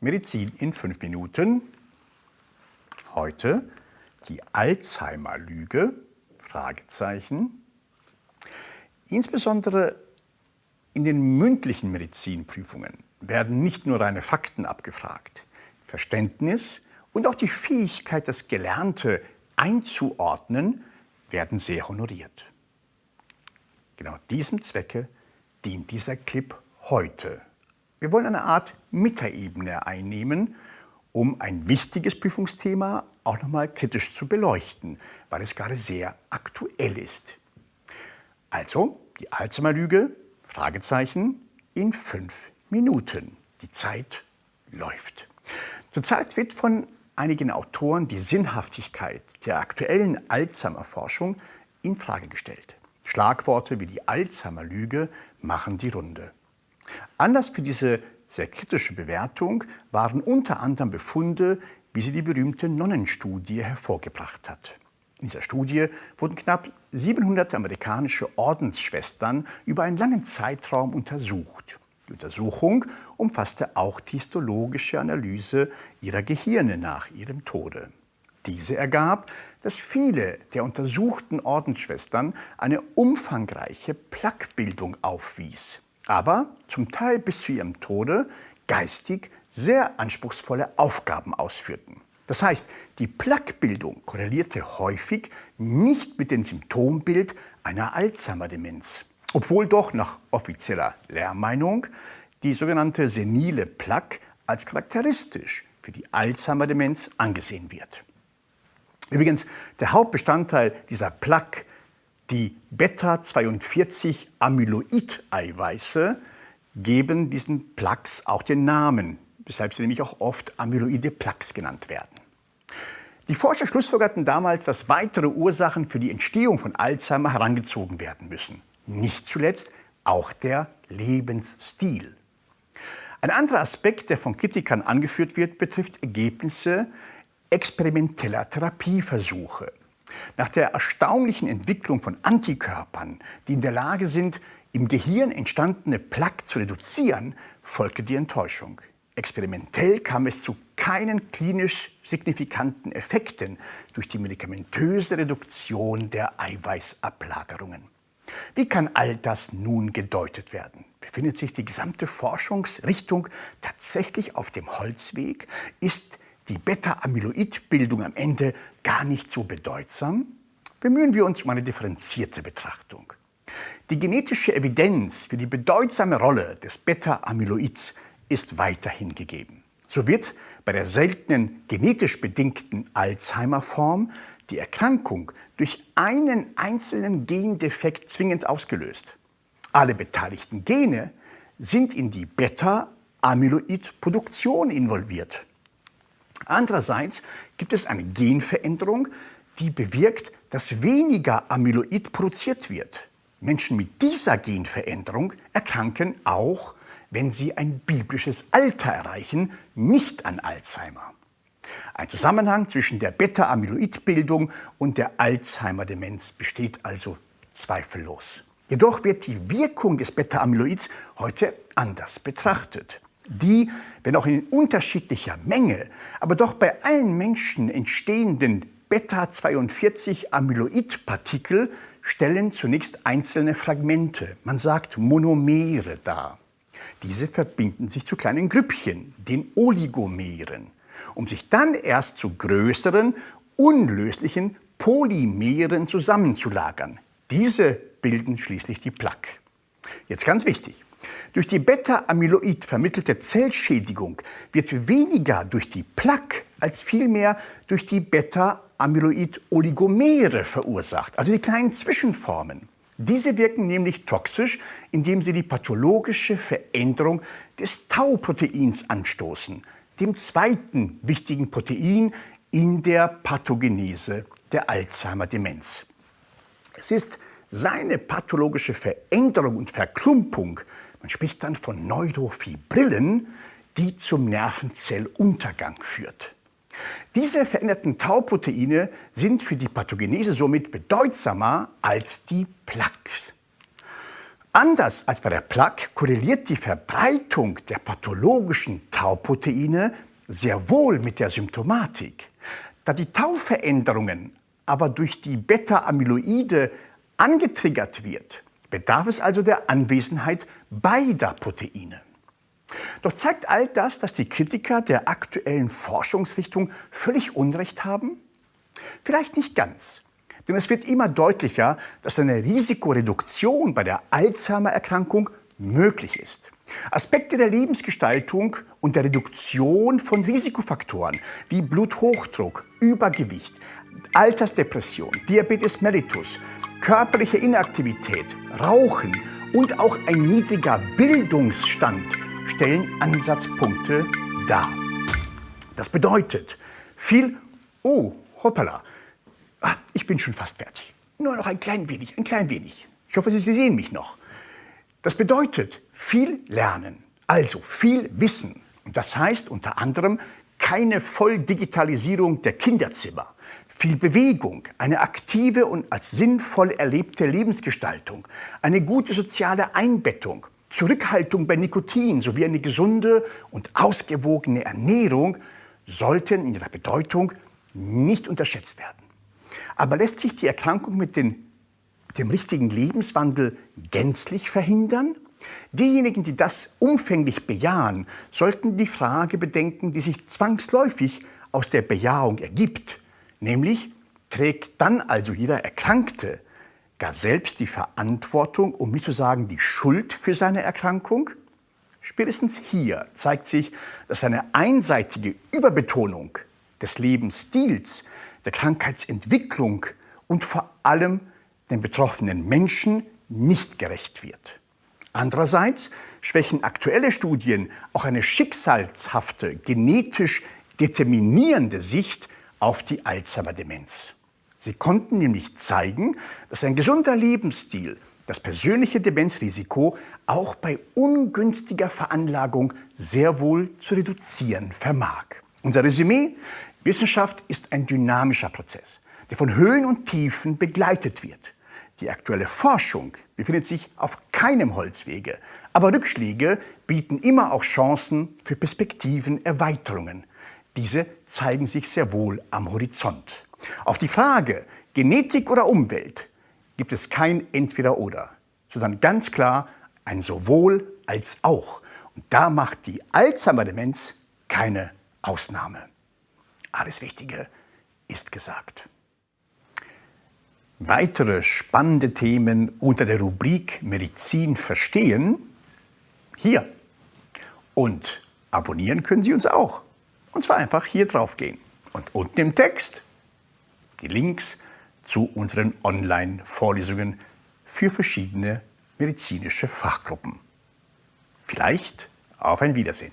Medizin in fünf Minuten. Heute die Alzheimer-Lüge, Fragezeichen. Insbesondere in den mündlichen Medizinprüfungen werden nicht nur reine Fakten abgefragt. Verständnis und auch die Fähigkeit, das Gelernte einzuordnen, werden sehr honoriert. Genau diesem Zwecke dient dieser Clip heute. Wir wollen eine Art Metaebene einnehmen, um ein wichtiges Prüfungsthema auch nochmal kritisch zu beleuchten, weil es gerade sehr aktuell ist. Also die Alzheimer-Lüge, Fragezeichen, in fünf Minuten. Die Zeit läuft. Zurzeit wird von einigen Autoren die Sinnhaftigkeit der aktuellen Alzheimer-Forschung in Frage gestellt. Schlagworte wie die Alzheimer-Lüge machen die Runde. Anlass für diese sehr kritische Bewertung waren unter anderem Befunde, wie sie die berühmte Nonnenstudie hervorgebracht hat. In dieser Studie wurden knapp 700 amerikanische Ordensschwestern über einen langen Zeitraum untersucht. Die Untersuchung umfasste auch die histologische Analyse ihrer Gehirne nach ihrem Tode. Diese ergab, dass viele der untersuchten Ordensschwestern eine umfangreiche Plaquebildung aufwies, aber zum Teil bis zu ihrem Tode geistig sehr anspruchsvolle Aufgaben ausführten. Das heißt, die Plaquebildung korrelierte häufig nicht mit dem Symptombild einer Alzheimer-Demenz, obwohl doch nach offizieller Lehrmeinung die sogenannte senile Plaque als charakteristisch für die Alzheimer-Demenz angesehen wird. Übrigens, der Hauptbestandteil dieser Plaque, die Beta-42-Amyloid-Eiweiße, geben diesen Plaques auch den Namen, weshalb sie nämlich auch oft amyloide Plaques genannt werden. Die Forscher schlussfolgerten damals, dass weitere Ursachen für die Entstehung von Alzheimer herangezogen werden müssen. Nicht zuletzt auch der Lebensstil. Ein anderer Aspekt, der von Kritikern angeführt wird, betrifft Ergebnisse experimenteller Therapieversuche. Nach der erstaunlichen Entwicklung von Antikörpern, die in der Lage sind, im Gehirn entstandene Plaque zu reduzieren, folgte die Enttäuschung. Experimentell kam es zu keinen klinisch signifikanten Effekten durch die medikamentöse Reduktion der Eiweißablagerungen. Wie kann all das nun gedeutet werden? Befindet sich die gesamte Forschungsrichtung tatsächlich auf dem Holzweg? Ist die Beta-Amyloid-Bildung am Ende gar nicht so bedeutsam? Bemühen wir uns um eine differenzierte Betrachtung. Die genetische Evidenz für die bedeutsame Rolle des Beta-Amyloids ist weiterhin gegeben. So wird bei der seltenen genetisch bedingten Alzheimer-Form die Erkrankung durch einen einzelnen Gendefekt zwingend ausgelöst. Alle beteiligten Gene sind in die Beta-Amyloid-Produktion involviert. Andererseits gibt es eine Genveränderung, die bewirkt, dass weniger Amyloid produziert wird. Menschen mit dieser Genveränderung erkranken auch, wenn sie ein biblisches Alter erreichen, nicht an Alzheimer. Ein Zusammenhang zwischen der Beta-Amyloid-Bildung und der Alzheimer-Demenz besteht also zweifellos. Jedoch wird die Wirkung des Beta-Amyloids heute anders betrachtet die, wenn auch in unterschiedlicher Menge, aber doch bei allen Menschen entstehenden Beta-42-Amyloid-Partikel stellen zunächst einzelne Fragmente, man sagt Monomere dar. Diese verbinden sich zu kleinen Grüppchen, den Oligomeren, um sich dann erst zu größeren, unlöslichen Polymeren zusammenzulagern. Diese bilden schließlich die Plaque. Jetzt ganz wichtig. Durch die Beta-Amyloid vermittelte Zellschädigung wird weniger durch die Plaque als vielmehr durch die Beta-Amyloid-Oligomere verursacht, also die kleinen Zwischenformen. Diese wirken nämlich toxisch, indem sie die pathologische Veränderung des Tau-Proteins anstoßen, dem zweiten wichtigen Protein in der Pathogenese der Alzheimer-Demenz. Es ist seine pathologische Veränderung und Verklumpung man spricht dann von Neurofibrillen, die zum Nervenzelluntergang führt. Diese veränderten Tauproteine sind für die Pathogenese somit bedeutsamer als die Plaques. Anders als bei der Plaque korreliert die Verbreitung der pathologischen Tauproteine sehr wohl mit der Symptomatik. Da die Tauveränderungen aber durch die Beta-Amyloide angetriggert wird, bedarf es also der Anwesenheit beider Proteine. Doch zeigt all das, dass die Kritiker der aktuellen Forschungsrichtung völlig Unrecht haben? Vielleicht nicht ganz. Denn es wird immer deutlicher, dass eine Risikoreduktion bei der Alzheimer-Erkrankung möglich ist. Aspekte der Lebensgestaltung und der Reduktion von Risikofaktoren wie Bluthochdruck, Übergewicht, Altersdepression, Diabetes mellitus, körperliche Inaktivität, Rauchen und auch ein niedriger Bildungsstand stellen Ansatzpunkte dar. Das bedeutet, viel, oh, hoppala, ah, ich bin schon fast fertig. Nur noch ein klein wenig, ein klein wenig. Ich hoffe, Sie sehen mich noch. Das bedeutet viel lernen, also viel Wissen. Und das heißt unter anderem keine Volldigitalisierung der Kinderzimmer, viel Bewegung, eine aktive und als sinnvoll erlebte Lebensgestaltung, eine gute soziale Einbettung, Zurückhaltung bei Nikotin sowie eine gesunde und ausgewogene Ernährung sollten in ihrer Bedeutung nicht unterschätzt werden. Aber lässt sich die Erkrankung mit, den, mit dem richtigen Lebenswandel gänzlich verhindern? Diejenigen, die das umfänglich bejahen, sollten die Frage bedenken, die sich zwangsläufig aus der Bejahung ergibt, nämlich trägt dann also jeder Erkrankte gar selbst die Verantwortung, um nicht zu sagen die Schuld für seine Erkrankung? Spätestens hier zeigt sich, dass eine einseitige Überbetonung des Lebensstils, der Krankheitsentwicklung und vor allem den betroffenen Menschen nicht gerecht wird. Andererseits schwächen aktuelle Studien auch eine schicksalshafte, genetisch determinierende Sicht auf die Alzheimer-Demenz. Sie konnten nämlich zeigen, dass ein gesunder Lebensstil das persönliche Demenzrisiko auch bei ungünstiger Veranlagung sehr wohl zu reduzieren vermag. Unser Resümee, Wissenschaft ist ein dynamischer Prozess, der von Höhen und Tiefen begleitet wird. Die aktuelle Forschung befindet sich auf keinem Holzwege, aber Rückschläge bieten immer auch Chancen für Perspektivenerweiterungen. Diese zeigen sich sehr wohl am Horizont. Auf die Frage Genetik oder Umwelt gibt es kein Entweder-Oder, sondern ganz klar ein sowohl als auch. Und da macht die Alzheimer-Demenz keine Ausnahme. Alles Wichtige ist gesagt. Weitere spannende Themen unter der Rubrik Medizin verstehen hier. Und abonnieren können Sie uns auch. Und zwar einfach hier drauf gehen. Und unten im Text die Links zu unseren Online-Vorlesungen für verschiedene medizinische Fachgruppen. Vielleicht auf ein Wiedersehen.